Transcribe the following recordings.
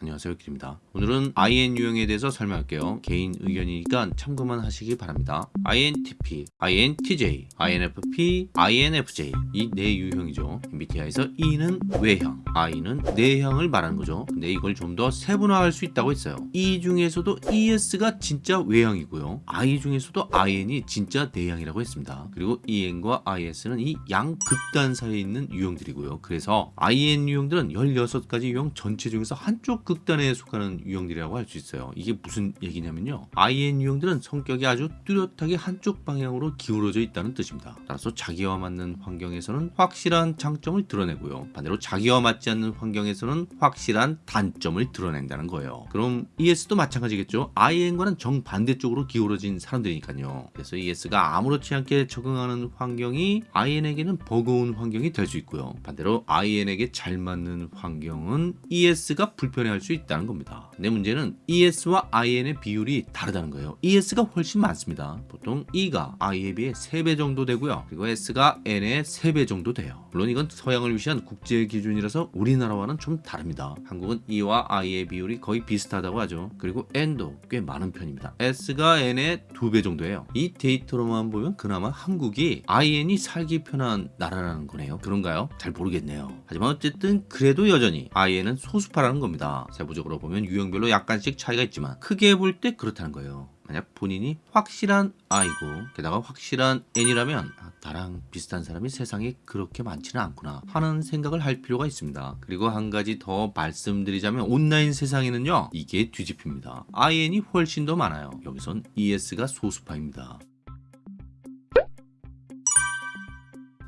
안녕하세요 길입니다. 오늘은 IN 유형에 대해서 설명할게요. 개인 의견이니까 참고만 하시기 바랍니다. INTP, INTJ, INFP, INFJ 이 네 유형이죠. MBTI에서 E는 외형, I는 내형을 말하는 거죠. 근데 이걸 좀 더 세분화할 수 있다고 했어요. E 중에서도 ES가 진짜 외형이고요. I 중에서도 IN이 진짜 내형이라고 했습니다. 그리고 EN과 IS는 이 양 극단 사이에 있는 유형들이고요. 그래서 IN 유형들은 16가지 유형 전체 중에서 한쪽 극단에 속하는 유형들이라고 할 수 있어요. 이게 무슨 얘기냐면요. IN 유형들은 성격이 아주 뚜렷하게 한쪽 방향으로 기울어져 있다는 뜻입니다. 따라서 자기와 맞는 환경에서는 확실한 장점을 드러내고요. 반대로 자기와 맞지 않는 환경에서는 확실한 단점을 드러낸다는 거예요. 그럼 ES도 마찬가지겠죠. IN과는 정반대쪽으로 기울어진 사람들이니까요. 그래서 ES가 아무렇지 않게 적응하는 환경이 IN에게는 버거운 환경이 될 수 있고요. 반대로 IN에게 잘 맞는 환경은 ES가 불편해할 수 있다는 겁니다. 근데 문제는 ES와 IN의 비율이 다르다는 거예요. ES가 훨씬 많습니다. 보통 E가 I에 비해 3배 정도 되고요. 그리고 S가 N의 3배 정도 돼요. 물론 이건 서양을 위시한 국제 기준이라서 우리나라와는 좀 다릅니다. 한국은 E와 I의 비율이 거의 비슷하다고 하죠. 그리고 N도 꽤 많은 편입니다. S가 N의 2배 정도예요. 이 데이터로만 보면 그나마 한국이 IN이 살기 편한 나라라는 거네요. 그런가요? 잘 모르겠네요. 하지만 어쨌든 그래도 여전히 IN은 소수파라는 겁니다. 세부적으로 보면 유형별로 약간씩 차이가 있지만 크게 볼 때 그렇다는 거예요. 만약 본인이 확실한 I고 게다가 확실한 N이라면 아, 나랑 비슷한 사람이 세상에 그렇게 많지는 않구나 하는 생각을 할 필요가 있습니다. 그리고 한 가지 더 말씀드리자면 온라인 세상에는요 이게 뒤집힙니다. IN이 훨씬 더 많아요. 여기선 ES가 소수파입니다.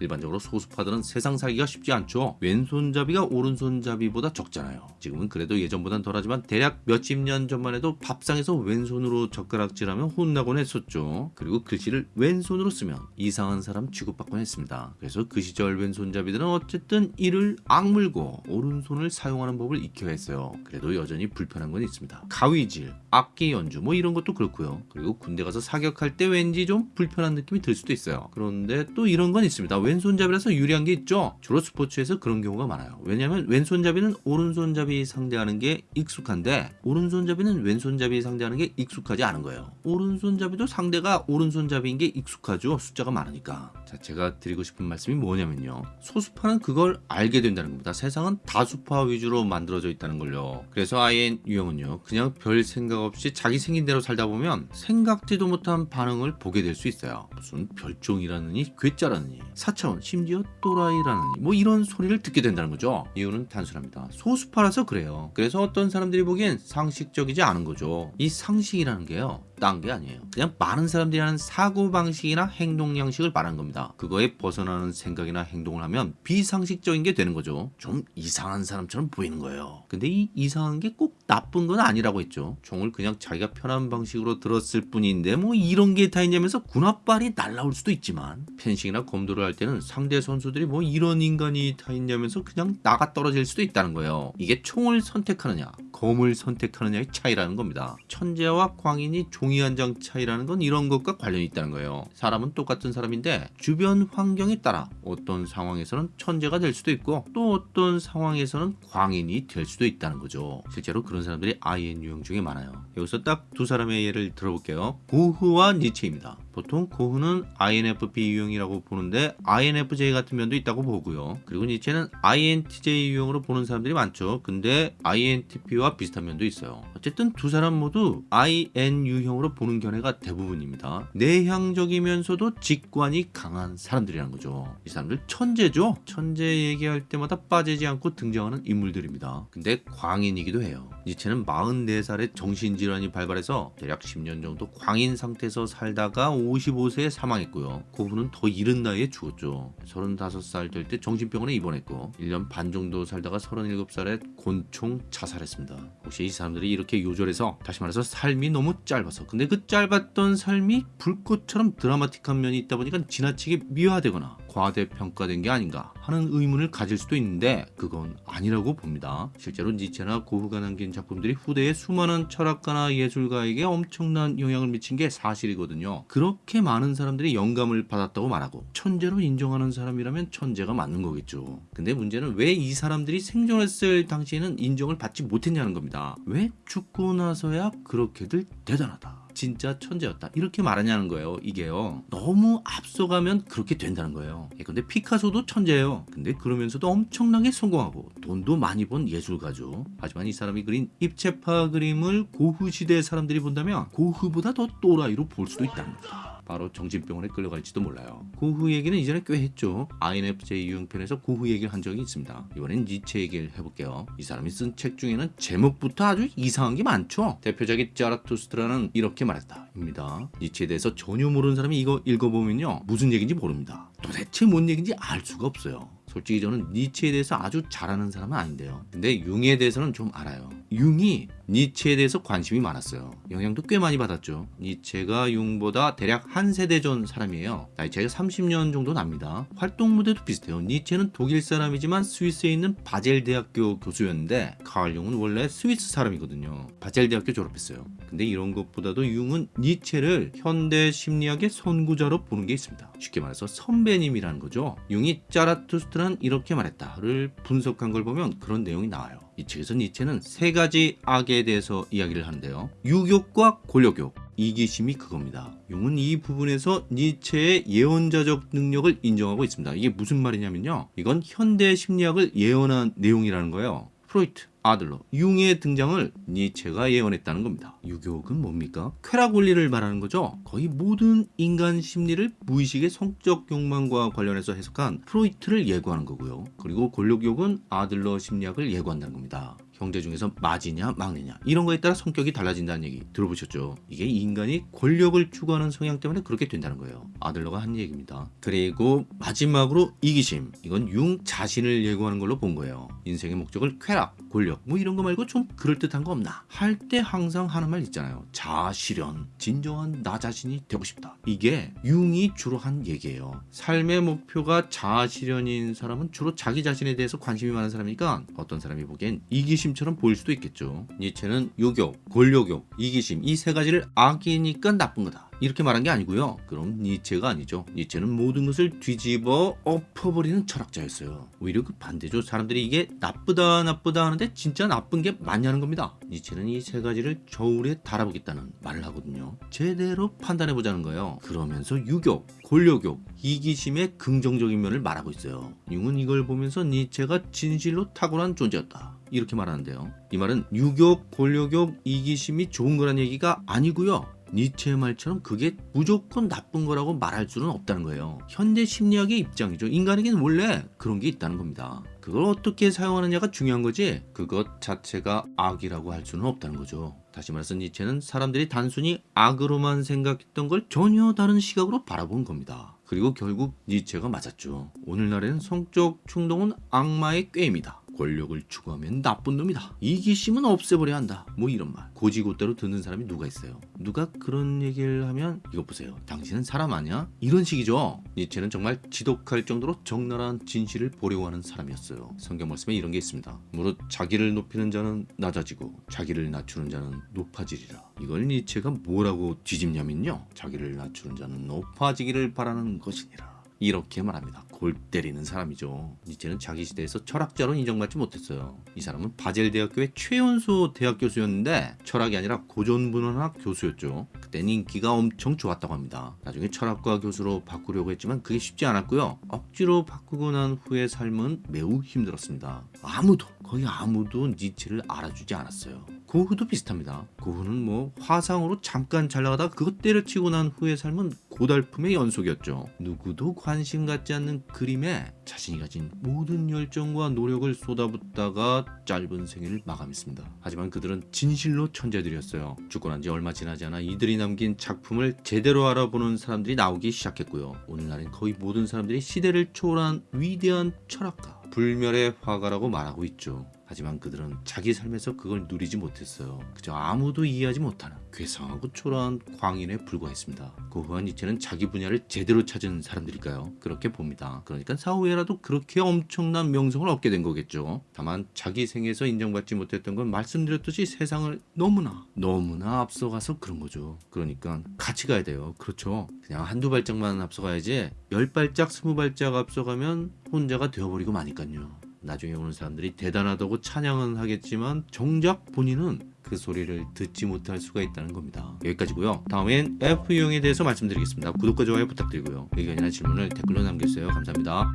일반적으로 소수파들은 세상 살기가 쉽지 않죠. 왼손잡이가 오른손잡이보다 적잖아요. 지금은 그래도 예전보단 덜하지만 대략 몇십 년 전만 해도 밥상에서 왼손으로 젓가락질하면 혼나곤 했었죠. 그리고 글씨를 왼손으로 쓰면 이상한 사람 취급받곤 했습니다. 그래서 그 시절 왼손잡이들은 어쨌든 이를 악물고 오른손을 사용하는 법을 익혀야 했어요. 그래도 여전히 불편한 건 있습니다. 가위질, 악기 연주 뭐 이런 것도 그렇고요. 그리고 군대 가서 사격할 때 왠지 좀 불편한 느낌이 들 수도 있어요. 그런데 또 이런 건 있습니다. 왼손잡이라서 유리한 게 있죠. 주로 스포츠에서 그런 경우가 많아요. 왜냐하면 왼손잡이는 오른손잡이 상대하는 게 익숙한데 오른손잡이는 왼손잡이 상대하는 게 익숙하지 않은 거예요. 오른손잡이도 상대가 오른손잡이인 게 익숙하죠. 숫자가 많으니까. 자, 제가 드리고 싶은 말씀이 뭐냐면요. 소수파는 그걸 알게 된다는 겁니다. 세상은 다수파 위주로 만들어져 있다는 걸요. 그래서 IN 유형은요. 그냥 별 생각 없이 자기 생긴 대로 살다 보면 생각지도 못한 반응을 보게 될 수 있어요. 무슨 별종이라느니 괴짜라느니 사 차원 심지어 또라이라느니 뭐 이런 소리를 듣게 된다는 거죠. 이유는 단순합니다. 소수파라서 그래요. 그래서 어떤 사람들이 보기엔 상식적이지 않은 거죠. 이 상식이라는 게요. 딴게 아니에요. 그냥 많은 사람들이 하는 사고방식이나 행동 양식을 말하는 겁니다. 그거에 벗어나는 생각이나 행동을 하면 비상식적인 게 되는 거죠. 좀 이상한 사람처럼 보이는 거예요. 근데 이 이상한 게 꼭 나쁜 건 아니라고 했죠. 총을 그냥 자기가 편한 방식으로 들었을 뿐인데 뭐 이런 게 다 있냐면서 군합발이 날라올 수도 있지만 펜싱이나 검도를 할 때는 상대 선수들이 뭐 이런 인간이 다 있냐면서 그냥 나가 떨어질 수도 있다는 거예요. 이게 총을 선택하느냐 검을 선택하느냐의 차이라는 겁니다. 천재와 광인이 종 이한장 차이라는 건 이런 것과 관련이 있다는 거예요. 사람은 똑같은 사람인데 주변 환경에 따라 어떤 상황에서는 천재가 될 수도 있고 또 어떤 상황에서는 광인이 될 수도 있다는 거죠. 실제로 그런 사람들이 IN 유형 중에 많아요. 여기서 딱 두 사람의 예를 들어볼게요. 고흐와 니체입니다. 보통 고흐는 INFP 유형이라고 보는데 INFJ 같은 면도 있다고 보고요. 그리고 니체는 INTJ 유형으로 보는 사람들이 많죠. 근데 INTP와 비슷한 면도 있어요. 어쨌든 두 사람 모두 IN 유형으로 보는 견해가 대부분입니다. 내향적이면서도 직관이 강한 사람들이라는 거죠. 이 사람들 천재죠? 천재 얘기할 때마다 빠지지 않고 등장하는 인물들입니다. 근데 광인이기도 해요. 니체는 44살에 정신질환이 발발해서 대략 10년 정도 광인 상태에서 살다가 55세에 사망했고요. 고흐는 더 이른 나이에 죽었죠. 35살 될 때 정신병원에 입원했고 1년 반 정도 살다가 37살에 곤총 자살했습니다. 혹시 이 사람들이 이렇게 요절해서 다시 말해서 삶이 너무 짧아서 근데 그 짧았던 삶이 불꽃처럼 드라마틱한 면이 있다 보니까 지나치게 미화되거나 과대평가된 게 아닌가 하는 의문을 가질 수도 있는데 그건 아니라고 봅니다. 실제로 니체나 고흐가 남긴 작품들이 후대의 수많은 철학가나 예술가에게 엄청난 영향을 미친 게 사실이거든요. 그렇게 많은 사람들이 영감을 받았다고 말하고 천재로 인정하는 사람이라면 천재가 맞는 거겠죠. 근데 문제는 왜 이 사람들이 생존했을 당시에는 인정을 받지 못했냐는 겁니다. 왜 죽고 나서야 그렇게들 대단하다. 진짜 천재였다. 이렇게 말하냐는 거예요 이게요. 너무 앞서가면 그렇게 된다는 거예요. 예, 근데 피카소도 천재예요. 근데 그러면서도 엄청나게 성공하고 돈도 많이 번 예술가죠. 하지만 이 사람이 그린 입체파 그림을 고흐 시대 사람들이 본다면 고흐보다 더 또라이로 볼 수도 있다는 겁니다 바로 정신병원에 끌려갈지도 몰라요. 고흐 얘기는 이전에 꽤 했죠. INFJ 유형편에서 고흐 얘기를 한 적이 있습니다. 이번엔 니체 얘기를 해볼게요. 이 사람이 쓴 책 중에는 제목부터 아주 이상한 게 많죠. 대표작인 자라투스트라는 이렇게 말했다 입니다. 니체에 대해서 전혀 모르는 사람이 이거 읽어보면요. 무슨 얘기인지 모릅니다. 도대체 뭔 얘기인지 알 수가 없어요. 솔직히 저는 니체에 대해서 아주 잘 아는 사람은 아닌데요. 근데 융에 대해서는 좀 알아요. 융이 니체에 대해서 관심이 많았어요. 영향도 꽤 많이 받았죠. 니체가 융보다 대략 한 세대 전 사람이에요. 나이 차이가 30년 정도 납니다. 활동 무대도 비슷해요. 니체는 독일 사람이지만 스위스에 있는 바젤 대학교 교수였는데 카얼 융은 원래 스위스 사람이거든요. 바젤 대학교 졸업했어요. 근데 이런 것보다도 융은 니체를 현대 심리학의 선구자로 보는 게 있습니다. 쉽게 말해서 선배님이라는 거죠. 융이 짜라투스트라는 이렇게 말했다를 분석한 걸 보면 그런 내용이 나와요. 이 책에서 니체는 세 가지 악에 대해서 이야기를 하는데요. 육욕과 권력욕, 이기심이 그겁니다. 융은 이 부분에서 니체의 예언자적 능력을 인정하고 있습니다. 이게 무슨 말이냐면요. 이건 현대 심리학을 예언한 내용이라는 거예요. 프로이트, 아들러, 융의 등장을 니체가 예언했다는 겁니다. 유교옥은 뭡니까? 쾌락 원리를 말하는 거죠. 거의 모든 인간 심리를 무의식의 성적 욕망과 관련해서 해석한 프로이트를 예고하는 거고요. 그리고 권력욕은 아들러 심리학을 예고한다는 겁니다. 형제 중에서 맞이냐 막내냐 이런 거에 따라 성격이 달라진다는 얘기 들어보셨죠? 이게 인간이 권력을 추구하는 성향 때문에 그렇게 된다는 거예요. 아들러가 한 얘기입니다. 그리고 마지막으로 이기심 이건 융 자신을 예고하는 걸로 본 거예요. 인생의 목적을 쾌락, 권력 뭐 이런 거 말고 좀 그럴듯한 거 없나? 할 때 항상 하는 말 있잖아요. 자아실현, 진정한 나 자신이 되고 싶다. 이게 융이 주로 한 얘기예요. 삶의 목표가 자아실현인 사람은 주로 자기 자신에 대해서 관심이 많은 사람이니까 어떤 사람이 보기엔 이기심 이기심처럼 보일 수도 있겠죠. 니체는 유욕, 권력욕, 이기심 이 세 가지를 악이니까 나쁜 거다. 이렇게 말한 게 아니고요. 그럼 니체가 아니죠. 니체는 모든 것을 뒤집어 엎어버리는 철학자였어요. 오히려 그 반대죠. 사람들이 이게 나쁘다 나쁘다 하는데 진짜 나쁜 게 맞냐는 겁니다. 니체는 이 세 가지를 저울에 달아보겠다는 말을 하거든요. 제대로 판단해보자는 거예요. 그러면서 유욕, 권력욕, 이기심의 긍정적인 면을 말하고 있어요. 융은 이걸 보면서 니체가 진실로 탁월한 존재였다. 이렇게 말하는데요. 이 말은 유욕, 권력욕, 이기심이 좋은 거란 얘기가 아니고요. 니체의 말처럼 그게 무조건 나쁜 거라고 말할 수는 없다는 거예요. 현대 심리학의 입장이죠. 인간에게는 원래 그런 게 있다는 겁니다. 그걸 어떻게 사용하느냐가 중요한 거지 그것 자체가 악이라고 할 수는 없다는 거죠. 다시 말해서 니체는 사람들이 단순히 악으로만 생각했던 걸 전혀 다른 시각으로 바라본 겁니다. 그리고 결국 니체가 맞았죠. 오늘날에는 성적 충동은 악마의 꾀입니다. 권력을 추구하면 나쁜 놈이다. 이기심은 없애버려야 한다. 뭐 이런 말. 고지고대로 듣는 사람이 누가 있어요? 누가 그런 얘기를 하면 이거 보세요. 당신은 사람 아니야? 이런 식이죠. 니체는 정말 지독할 정도로 적나라한 진실을 보려고 하는 사람이었어요. 성경 말씀에 이런 게 있습니다. 무릇 자기를 높이는 자는 낮아지고 자기를 낮추는 자는 높아지리라. 이걸 니체가 뭐라고 뒤집냐면요. 자기를 낮추는 자는 높아지기를 바라는 것이니라. 이렇게 말합니다. 골 때리는 사람이죠. 니체는 자기 시대에서 철학자로 인정받지 못했어요. 이 사람은 바젤 대학교의 최연소 대학 교수였는데 철학이 아니라 고전문헌학 교수였죠. 그땐 인기가 엄청 좋았다고 합니다. 나중에 철학과 교수로 바꾸려고 했지만 그게 쉽지 않았고요. 억지로 바꾸고 난 후의 삶은 매우 힘들었습니다. 아무도 거의 아무도 니체를 알아주지 않았어요. 고흐도 비슷합니다. 고흐는 뭐 화상으로 잠깐 잘 나가다가 그것 때려치고 난 후의 삶은 고달픔의 연속이었죠. 누구도 관심 갖지 않는 그림에 자신이 가진 모든 열정과 노력을 쏟아붓다가 짧은 생애를 마감했습니다. 하지만 그들은 진실로 천재들이었어요. 죽고 난 지 얼마 지나지 않아 이들이 남긴 작품을 제대로 알아보는 사람들이 나오기 시작했고요. 오늘날엔 거의 모든 사람들이 시대를 초월한 위대한 철학가, 불멸의 화가라고 말하고 있죠. 하지만 그들은 자기 삶에서 그걸 누리지 못했어요. 그저 아무도 이해하지 못하는 괴상하고 초라한 광인에 불과했습니다. 고흐와 니체는 자기 분야를 제대로 찾은 사람들일까요? 그렇게 봅니다. 그러니까 사후에라도 그렇게 엄청난 명성을 얻게 된 거겠죠. 다만 자기 생에서 인정받지 못했던 건 말씀드렸듯이 세상을 너무나 너무나 앞서가서 그런 거죠. 그러니까 같이 가야 돼요. 그렇죠. 그냥 한두 발짝만 앞서가야지 열 발짝 스무 발짝 앞서가면 혼자가 되어버리고 마니까요. 나중에 오는 사람들이 대단하다고 찬양은 하겠지만 정작 본인은 그 소리를 듣지 못할 수가 있다는 겁니다. 여기까지고요. 다음엔 F유형에 대해서 말씀드리겠습니다. 구독과 좋아요 부탁드리고요. 의견이나 질문을 댓글로 남겨주세요. 감사합니다.